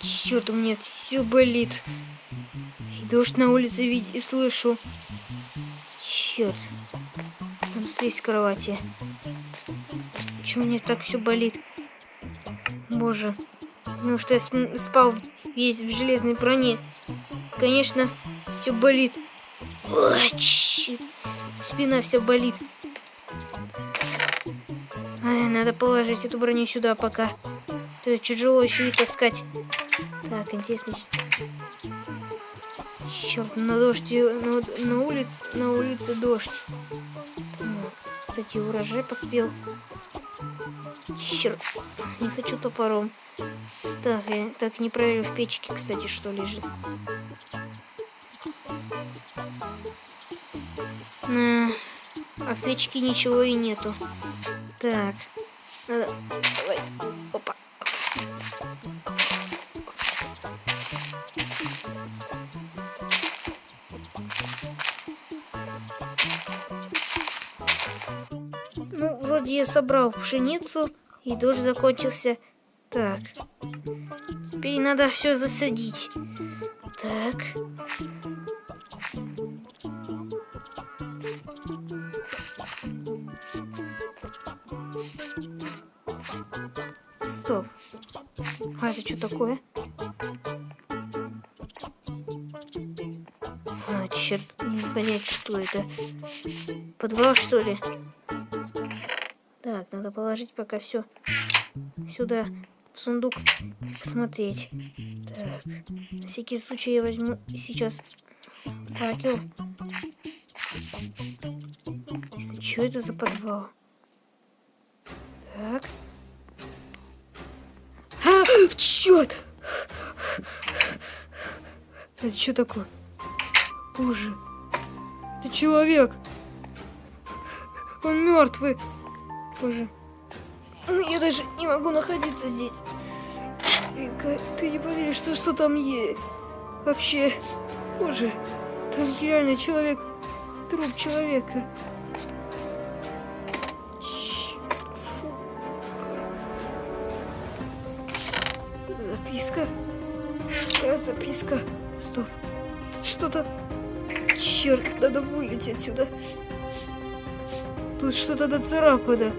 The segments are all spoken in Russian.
Черт, у меня все болит. И дождь на улице видеть и слышу. Черт. Надо слезть с кровати. У меня так все болит? Боже. Ну что я спал весь в железной броне. Конечно, все болит. Ой, черт. Спина вся болит. Ай, надо положить эту броню сюда пока. То тяжело еще и таскать. Так, интересно. Черт, на дождь, на, на улице, на улице дождь. Так, кстати, урожай поспел. Черт, не хочу топором. Так, я так не проверил в печке, кстати, что лежит. На, а в печке ничего и нету. Так, надо, давай, опа. Вроде я собрал пшеницу, и дождь закончился. Так, теперь надо все засадить. Так. Стоп. А это что такое? А, черт, не понять, что это. Подвал, что ли? Надо положить пока все сюда, в сундук, посмотреть. Так, на всякий случай я возьму сейчас факел. Что это за подвал? Так. А, черт! Это что такое? Боже, это человек. Он мертвый. Боже. Я даже не могу находиться здесь. Свинка, ты не поверишь, что, что там есть. Вообще, боже, там реально человек, труп человека. Записка. Какая записка? Стоп. Тут что-то... Черт, надо вылететь отсюда. Тут что-то нацарапано.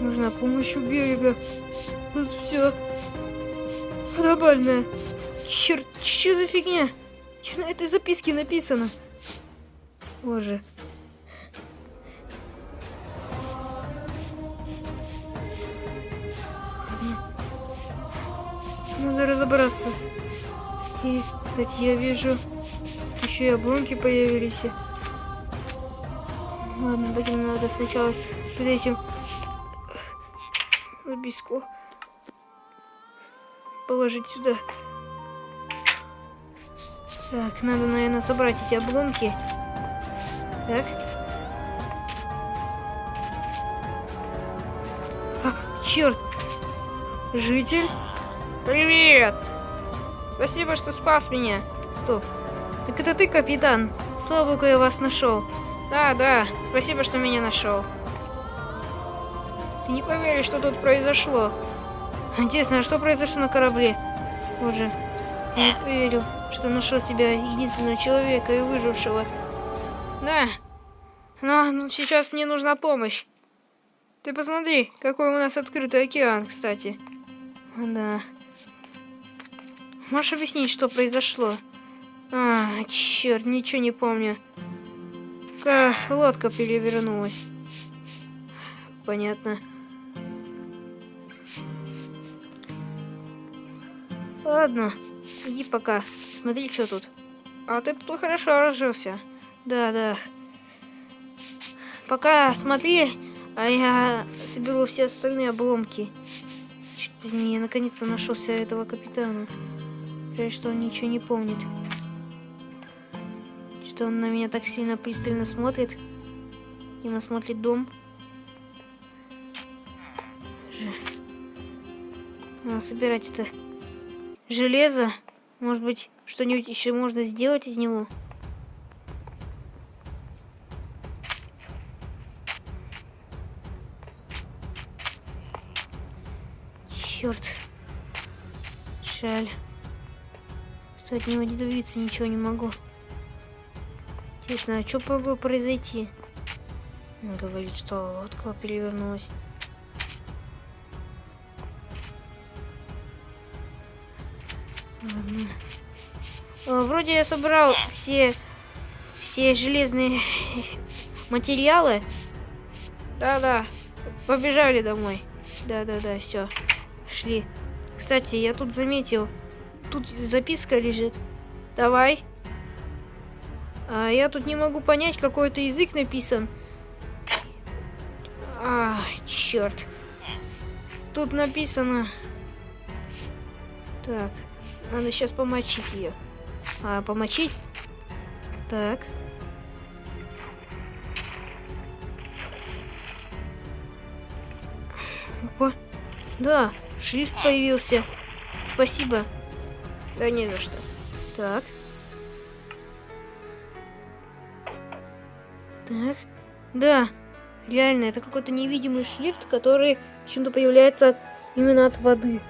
Нужна помощь у берега. Тут все глобальное. Черт, что за фигня? Что на этой записке написано? Боже. Надо разобраться. И, кстати, я вижу, еще и обломки появились. Ладно, так надо сначала перед этим записку положить сюда. Так, надо, наверное, собрать эти обломки. Так. А, черт! Житель? Привет! Спасибо, что спас меня. Стоп. Так это ты, капитан? Слава богу, я вас нашел. Да, да. Спасибо, что меня нашел. Ты не поверишь, что тут произошло. Интересно, а что произошло на корабле? Боже, я не поверил, что нашел тебя, единственного человека и выжившего. Да, но, но сейчас мне нужна помощь. Ты посмотри, какой у нас открытый океан, кстати. Да. Можешь объяснить, что произошло? А, черт, ничего не помню. Как лодка перевернулась. Понятно. Ладно, иди пока. Смотри, что тут. А ты тут хорошо разжился. Да, да. Пока смотри, а я соберу все остальные обломки. Чуть я наконец-то нашелся этого капитана. Жаль, что он ничего не помнит. Что он на меня так сильно пристально смотрит. Ему смотрит дом. Надо собирать это железо. Может быть, что-нибудь еще можно сделать из него? Черт. Жаль. Что от него не добиться ничего не могу. Интересно, а что могло произойти? Он говорит, что лодка перевернулась. Ладно. О, вроде я собрал все, все железные материалы. Да-да, побежали домой. Да-да-да, все, шли. Кстати, я тут заметил, тут записка лежит. Давай. А я тут не могу понять, какой-то язык написан. А, черт. Тут написано... Так, надо сейчас помочить ее. А, помочить? Так. Опа. Да, шрифт появился. Спасибо. Да не за что. Так. Так. Да. Реально, это какой-то невидимый шрифт, который почему-то появляется именно от воды.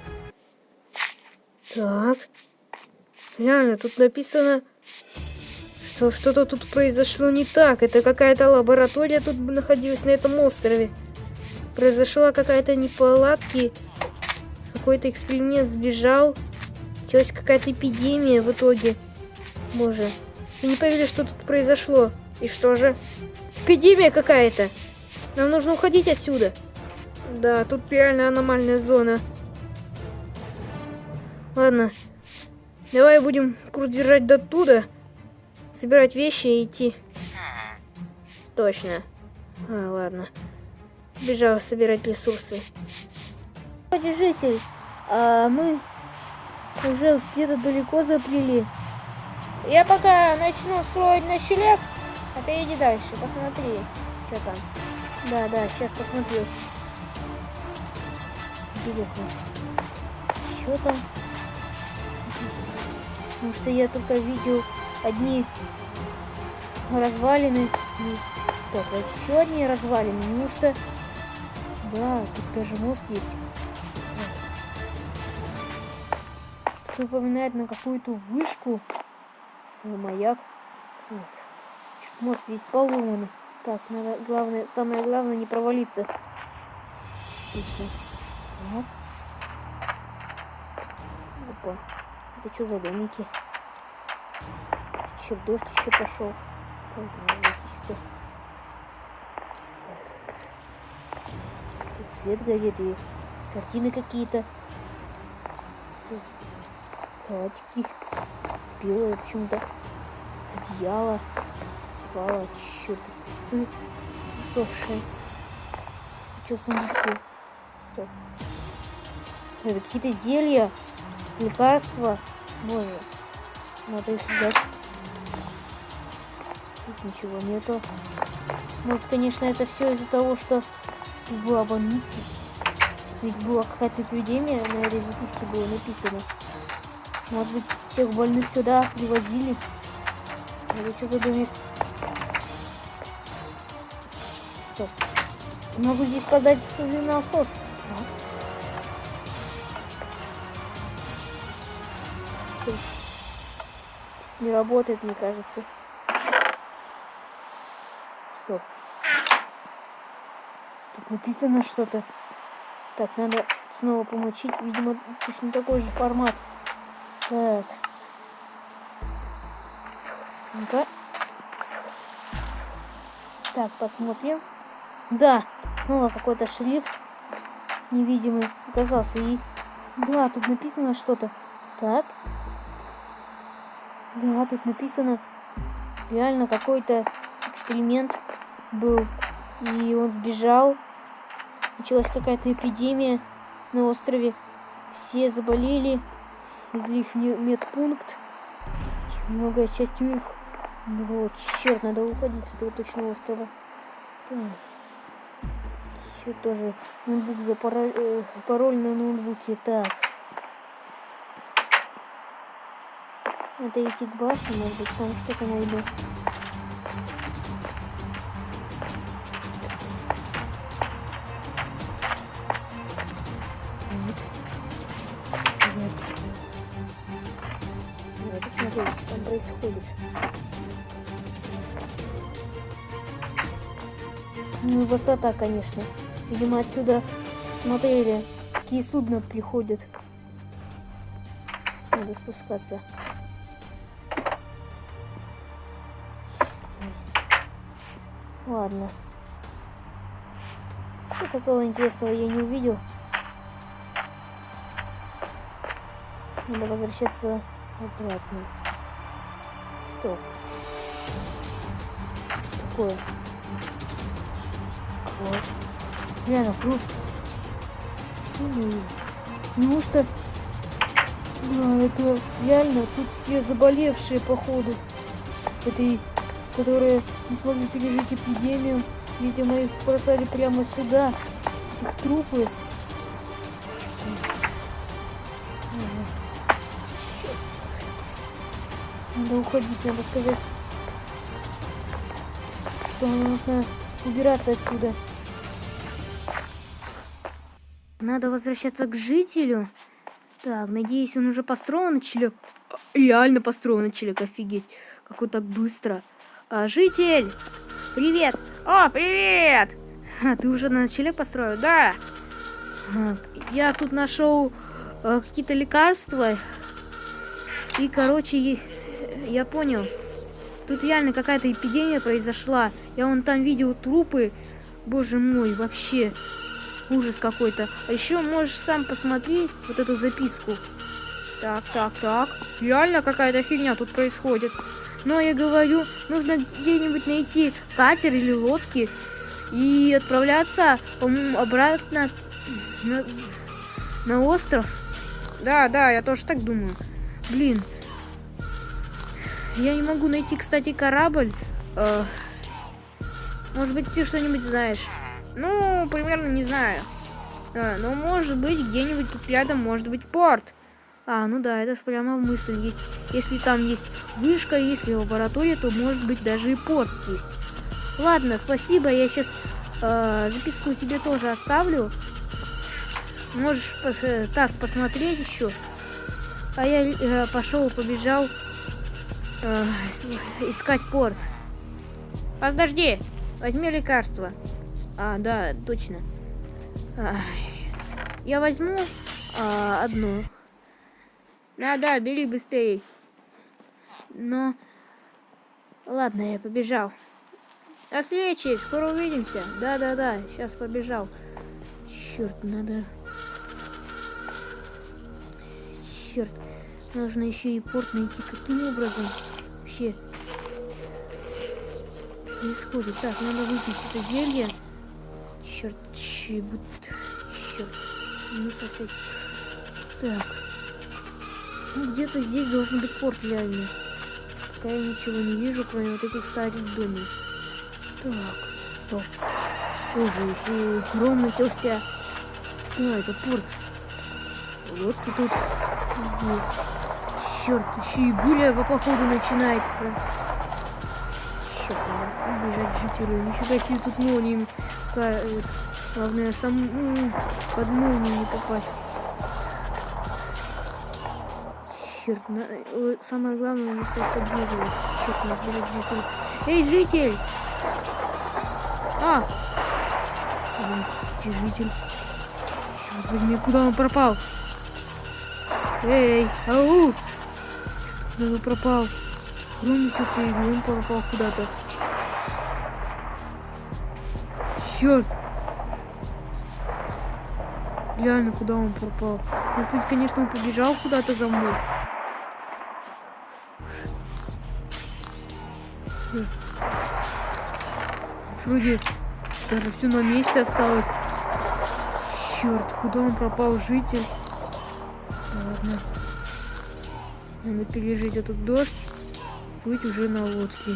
Так. Реально, тут написано, что что-то тут произошло не так. Это какая-то лаборатория тут находилась на этом острове. Произошла какая-то неполадки. Какой-то эксперимент сбежал. Началась какая-то эпидемия в итоге. Боже. Я не поверю, что тут произошло. И что же? Эпидемия какая-то. Нам нужно уходить отсюда. Да, тут реально аномальная зона. Ладно. Давай будем курс держать до туда. Собирать вещи и идти. Точно. А, ладно. Бежал собирать ресурсы. Житель, а мы уже где-то далеко заплели. Я пока начну строить ночлег, а ты иди дальше, посмотри, что там. Да, да, сейчас посмотрю. Интересно, что там? Потому что я только видел одни развалины. Стоп, вот еще одни развалины. Неужто... Да, тут даже мост есть. Что-то упоминает на какую-то вышку. Маяк. Вот. Мост весь поломанный. Так, надо, главное, самое главное, не провалиться. Отлично. Вот. Опа. Это что за домики? Че, дождь еще пошел. Так, надо сюда. Тут свет горит и картины какие-то. Кроватики белые почему-то. Одеяло. Упало, черт, пустые. Сохшие. Что в сундуке? Стоп. Это какие-то зелья, лекарства. Боже, надо их взять. Тут ничего нету. Может, конечно, это все из-за того, что была больница. Ведь была какая-то эпидемия, на этой записке было написано. Может быть, всех больных сюда привозили. Это что за домик? Стоп. Могу здесь подать насос. Все. Не работает, мне кажется. Стоп. Тут написано что-то. Так, надо снова помочить. Видимо, точно такой же формат. Так. Ну-ка. Так, посмотрим. Да, снова какой-то шрифт невидимый оказался. И да, тут написано что-то. Так. Да, тут написано реально какой-то эксперимент был. И он сбежал. Началась какая-то эпидемия на острове. Все заболели. Из них медпункт. Многое частью их. Ну, черт, надо уходить с этого точного острова. Так. Еще тоже ноутбук за пароль, э, пароль на ноутбуке. Так. Надо идти к башне, может быть, там что-то найду. Надо смотреть, что там происходит. Ну высота, конечно. Видимо, отсюда смотрели, какие судна приходят. Надо спускаться. Ладно. Что такого интересного я не увидел. Надо возвращаться обратно. Стоп. Что такое? Вот. Реально, кровь. Неужто... Да, это реально, тут все заболевшие, походу. Этой, которые не смогли пережить эпидемию. Видимо, их бросали прямо сюда. Этих трупы. Надо уходить, надо сказать, что нужно убираться отсюда. Надо возвращаться к жителю. Так, надеюсь, он уже построен, челик. Реально построен, челик, офигеть. Как он так быстро. А, житель! Привет! О, привет! А, ты уже на челик построил? Да. А, я тут нашел а, какие-то лекарства. И, короче, я понял. Тут реально какая-то эпидемия произошла. Я вон там видел трупы. Боже мой, вообще. Ужас какой-то. А еще можешь сам посмотреть вот эту записку. Так, так, так. Реально какая-то фигня тут происходит. Но я говорю, нужно где-нибудь найти катер или лодки и отправляться, по-моему, обратно на, на остров. Да, да, я тоже так думаю. Блин. Я не могу найти, кстати, корабль. Э, может быть, ты что-нибудь знаешь. Ну, примерно не знаю. А, ну, может быть, где-нибудь тут рядом может быть порт. А, ну да, это прямо мысль есть. Если там есть вышка, если лаборатория, то может быть даже и порт есть. Ладно, спасибо, я сейчас э, записку тебе тоже оставлю. Можешь пос э, так посмотреть еще. А я э, пошел, побежал э, искать порт. Подожди, возьми лекарство. А, да, точно. Я возьму а, одну. Да, да, бери быстрее. Но... Ладно, я побежал. До встречи, скоро увидимся. Да-да-да, сейчас побежал. Черт, надо... Черт, нужно еще и порт найти. Каким образом? Вообще происходит? Так, надо выпить это зелье. Черт, чебут. Черт. Ну, совсем. Так. Ну, где-то здесь должен быть порт реально. Пока я ничего не вижу, кроме вот этих старых домов. Так, стоп. Ужас, и гром начался. Да, это порт. Лодки тут везде. Черт, еще и по походу начинается. Черт, надо убежать жителю. Нифига себе тут молниями Э, главное, сам ну, под молнию не попасть. Черт, на... Э, самое главное, не поддерживать. Черт, надо житель. Эй, житель! А! Где житель? Черт возьми, куда он пропал? Эй, ау! Куда он пропал? Громится и он пропал куда-то. Черт! Реально, куда он пропал? Ну, есть, конечно, он побежал куда-то за мной. Вроде даже все на месте осталось. Черт, куда он пропал, житель? Ладно. Надо пережить этот дождь. Быть уже на лодке.